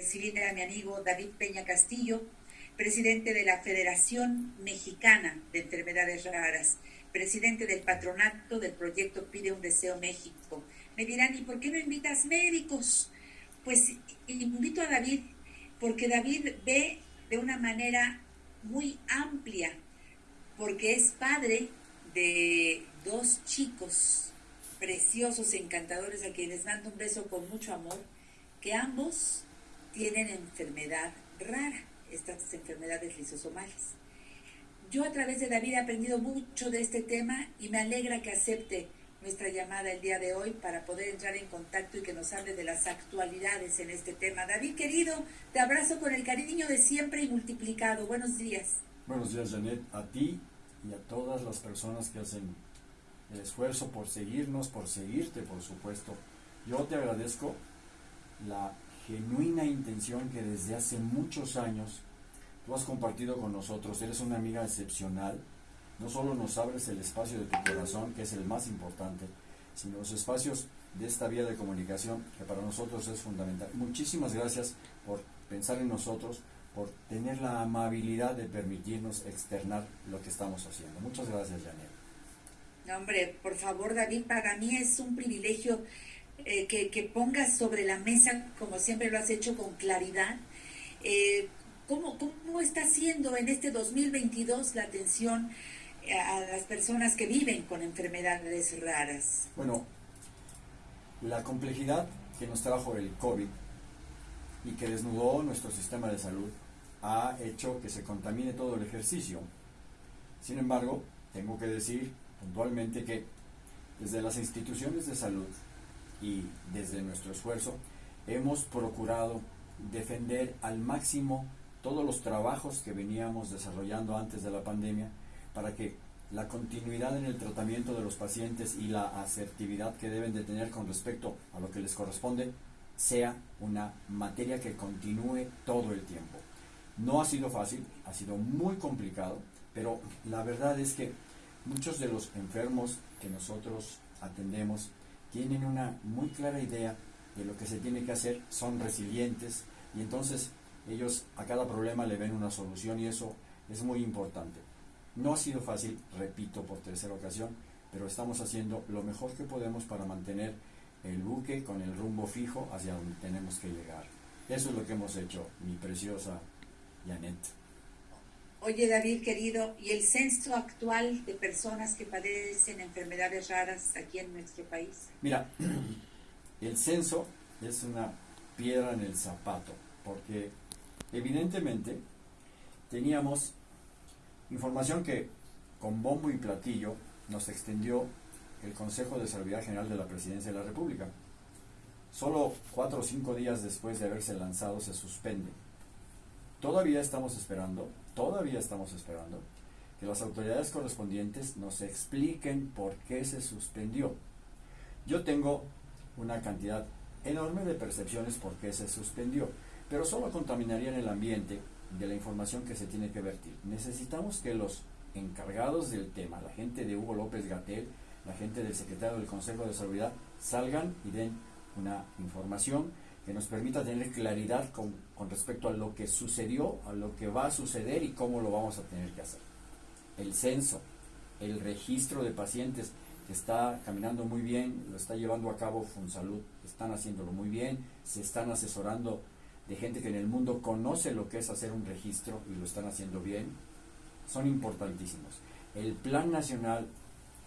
recibir a mi amigo David Peña Castillo, presidente de la Federación Mexicana de Enfermedades Raras, presidente del patronato del proyecto Pide un Deseo México. Me dirán, ¿y por qué no invitas médicos? Pues invito a David porque David ve de una manera muy amplia, porque es padre de dos chicos preciosos, encantadores, a quienes mando un beso con mucho amor, que ambos tienen enfermedad rara, estas enfermedades lisosomales. Yo a través de David he aprendido mucho de este tema y me alegra que acepte nuestra llamada el día de hoy para poder entrar en contacto y que nos hable de las actualidades en este tema. David, querido, te abrazo con el cariño de siempre y multiplicado. Buenos días. Buenos días, Janet, a ti y a todas las personas que hacen el esfuerzo por seguirnos, por seguirte, por supuesto. Yo te agradezco la genuina intención que desde hace muchos años tú has compartido con nosotros. Eres una amiga excepcional. No solo nos abres el espacio de tu corazón, que es el más importante, sino los espacios de esta vía de comunicación, que para nosotros es fundamental. Muchísimas gracias por pensar en nosotros, por tener la amabilidad de permitirnos externar lo que estamos haciendo. Muchas gracias, Janet. No, hombre, por favor, David, para mí es un privilegio eh, que, pongas sobre la mesa, como siempre lo has hecho, con claridad, eh, ¿cómo, ¿cómo, está siendo en este 2022 la atención a las personas que viven con enfermedades raras? Bueno, la complejidad que nos trajo el COVID y que desnudó nuestro sistema de salud ha hecho que se contamine todo el ejercicio. Sin embargo, tengo que decir puntualmente que desde las instituciones de salud y desde nuestro esfuerzo hemos procurado defender al máximo todos los trabajos que veníamos desarrollando antes de la pandemia para que la continuidad en el tratamiento de los pacientes y la asertividad que deben de tener con respecto a lo que les corresponde sea una materia que continúe todo el tiempo. No ha sido fácil, ha sido muy complicado, pero la verdad es que muchos de los enfermos que nosotros atendemos tienen una muy clara idea de lo que se tiene que hacer, son resilientes y entonces ellos a cada problema le ven una solución y eso es muy importante. No ha sido fácil, repito por tercera ocasión, pero estamos haciendo lo mejor que podemos para mantener el buque con el rumbo fijo hacia donde tenemos que llegar. Eso es lo que hemos hecho, mi preciosa Janet. Oye David querido, ¿y el censo actual de personas que padecen enfermedades raras aquí en nuestro país? Mira, el censo es una piedra en el zapato, porque evidentemente teníamos información que con bombo y platillo nos extendió el Consejo de Salud General de la Presidencia de la República. Solo cuatro o cinco días después de haberse lanzado se suspende. Todavía estamos esperando todavía estamos esperando que las autoridades correspondientes nos expliquen por qué se suspendió. Yo tengo una cantidad enorme de percepciones por qué se suspendió, pero solo contaminarían el ambiente de la información que se tiene que vertir. Necesitamos que los encargados del tema, la gente de Hugo López Gatel, la gente del secretario del Consejo de Seguridad, salgan y den una información que nos permita tener claridad con, respecto a lo que sucedió, a lo que va a suceder y cómo lo vamos a tener que hacer. El censo, el registro de pacientes que está caminando muy bien, lo está llevando a cabo Funsalud, están haciéndolo muy bien, se están asesorando de gente que en el mundo conoce lo que es hacer un registro y lo están haciendo bien, son importantísimos. El Plan Nacional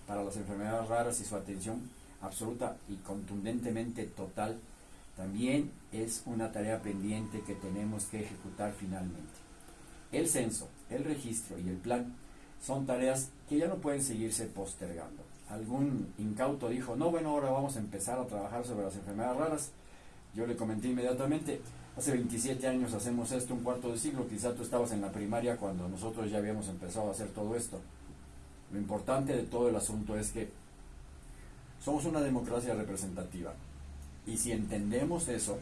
para las Enfermedades Raras y su atención absoluta y contundentemente total también es una tarea pendiente que tenemos que ejecutar finalmente. El censo, el registro y el plan son tareas que ya no pueden seguirse postergando. Algún incauto dijo, no, bueno, ahora vamos a empezar a trabajar sobre las enfermedades raras. Yo le comenté inmediatamente, hace 27 años hacemos esto, un cuarto de siglo, quizá tú estabas en la primaria cuando nosotros ya habíamos empezado a hacer todo esto. Lo importante de todo el asunto es que somos una democracia representativa. Y si entendemos eso,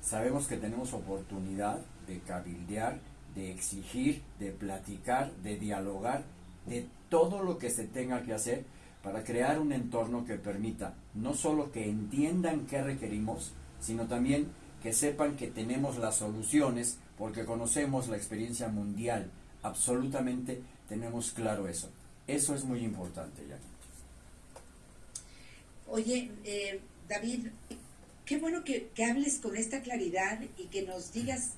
sabemos que tenemos oportunidad de cabildear, de exigir, de platicar, de dialogar, de todo lo que se tenga que hacer para crear un entorno que permita no solo que entiendan qué requerimos, sino también que sepan que tenemos las soluciones porque conocemos la experiencia mundial. Absolutamente tenemos claro eso. Eso es muy importante, ya. Oye, eh, David, qué bueno que, hables con esta claridad y que nos digas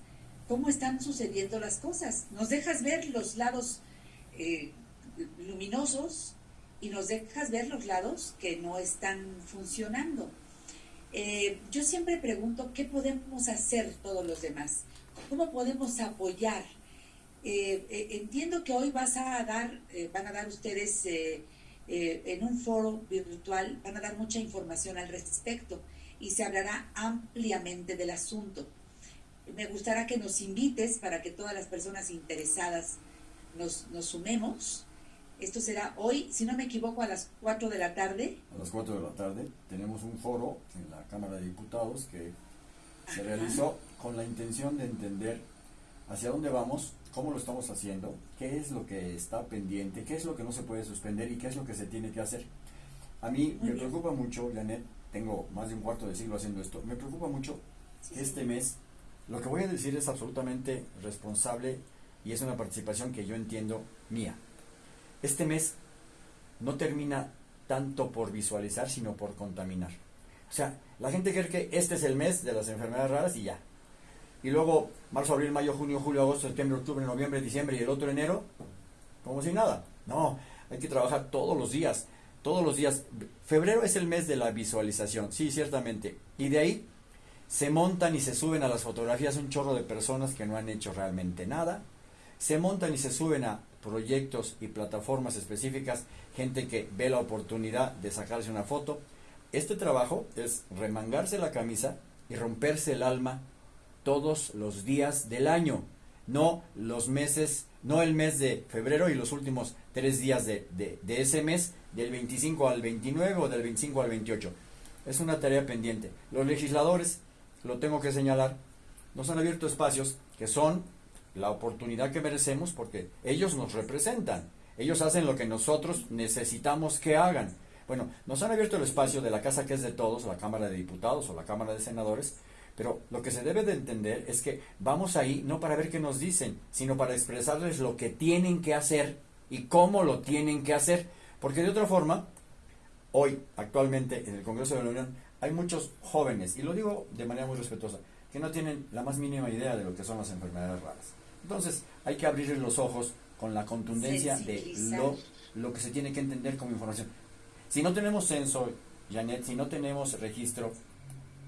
cómo están sucediendo las cosas. Nos dejas ver los lados eh, luminosos y nos dejas ver los lados que no están funcionando. Eh, yo siempre pregunto qué podemos hacer todos los demás, cómo podemos apoyar. entiendo que hoy vas a dar, van a dar ustedes eh, en un foro virtual van a dar mucha información al respecto y se hablará ampliamente del asunto. Me gustaría que nos invites para que todas las personas interesadas nos, nos sumemos. Esto será hoy, si no me equivoco, a las 4 de la tarde. A las 4 de la tarde tenemos un foro en la Cámara de Diputados que se realizó con la intención de entender hacia dónde vamos cómo lo estamos haciendo, qué es lo que está pendiente, qué es lo que no se puede suspender y qué es lo que se tiene que hacer. A mí me preocupa mucho, Janet, tengo más de un cuarto de siglo haciendo esto, me preocupa mucho que este mes, lo que voy a decir es absolutamente responsable y es una participación que yo entiendo mía. Este mes no termina tanto por visualizar, sino por contaminar. O sea, la gente cree que este es el mes de las enfermedades raras y ya, y luego marzo, abril, mayo, junio, julio, agosto, septiembre, octubre, noviembre, diciembre y el otro enero, como si nada. No, hay que trabajar todos los días, todos los días. Febrero es el mes de la visualización, sí, ciertamente. Y de ahí se montan y se suben a las fotografías un chorro de personas que no han hecho realmente nada. Se montan y se suben a proyectos y plataformas específicas, gente que ve la oportunidad de sacarse una foto. Este trabajo es remangarse la camisa y romperse el alma todos los días del año, no los meses, no el mes de febrero y los últimos tres días de, ese mes, del 25 al 29 o del 25 al 28. Es una tarea pendiente. Los legisladores, lo tengo que señalar, nos han abierto espacios que son la oportunidad que merecemos porque ellos nos representan. Ellos hacen lo que nosotros necesitamos que hagan. Bueno, nos han abierto el espacio de la casa que es de todos, la Cámara de Diputados o la Cámara de Senadores, pero lo que se debe de entender es que vamos ahí no para ver qué nos dicen, sino para expresarles lo que tienen que hacer y cómo lo tienen que hacer. Porque de otra forma, hoy, actualmente, en el Congreso de la Unión, hay muchos jóvenes, y lo digo de manera muy respetuosa, que no tienen la más mínima idea de lo que son las enfermedades raras. Entonces, hay que abrirles los ojos con la contundencia de lo, lo que se tiene que entender como información. Si no tenemos censo, Janet, si no tenemos registro,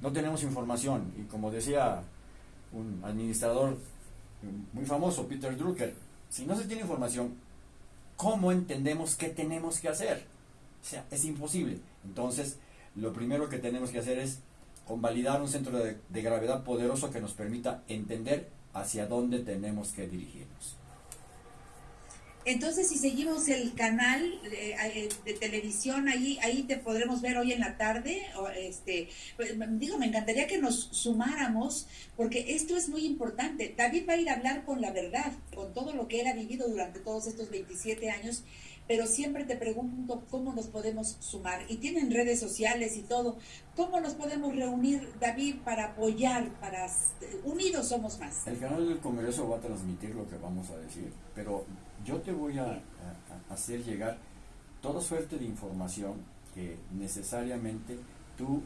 no tenemos información. Y como decía un administrador muy famoso, Peter Drucker, si no se tiene información, ¿cómo entendemos qué tenemos que hacer? O sea, es imposible. Entonces, lo primero que tenemos que hacer es convalidar un centro de, de gravedad poderoso que nos permita entender hacia dónde tenemos que dirigirnos. Entonces, si seguimos el canal eh, eh, de, televisión, ahí, ahí te podremos ver hoy en la tarde. O este, pues, digo, me encantaría que nos sumáramos, porque esto es muy importante. David va a ir a hablar con la verdad, con todo lo que él ha vivido durante todos estos 27 años, pero siempre te pregunto cómo nos podemos sumar. Y tienen redes sociales y todo. ¿Cómo nos podemos reunir, David, para apoyar, para... Unidos somos más. El canal del Congreso va a transmitir lo que vamos a decir, pero yo te voy a, hacer llegar toda suerte de información que necesariamente tú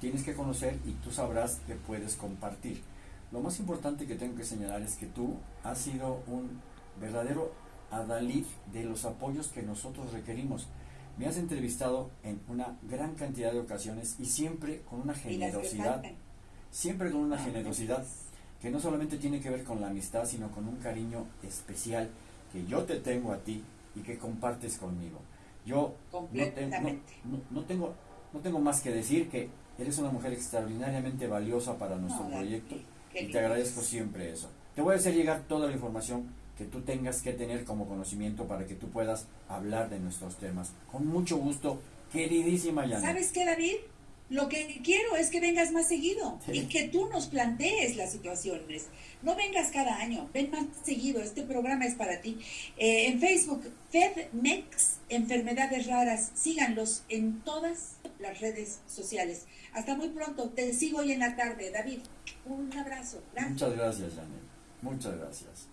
tienes que conocer y tú sabrás que puedes compartir. Lo más importante que tengo que señalar es que tú has sido un verdadero adalid de los apoyos que nosotros requerimos. Me has entrevistado en una gran cantidad de ocasiones y siempre con una generosidad, siempre con una generosidad que no solamente tiene que ver con la amistad, sino con un cariño especial que yo te tengo a ti y que compartes conmigo. Yo no, no, tengo, no tengo más que decir que eres una mujer extraordinariamente valiosa para nuestro proyecto y te agradezco siempre eso. Te voy a hacer llegar toda la información que tú tengas que tener como conocimiento para que tú puedas hablar de nuestros temas. Con mucho gusto, queridísima Yana. ¿Sabes qué, David? Lo que quiero es que vengas más seguido y que tú nos plantees las situaciones. No vengas cada año, ven más seguido. Este programa es para ti. Eh, en Facebook, FedMex, Enfermedades Raras. Síganlos en todas las redes sociales. Hasta muy pronto. Te sigo hoy en la tarde. David, un abrazo. Muchas gracias, Janet. Muchas gracias.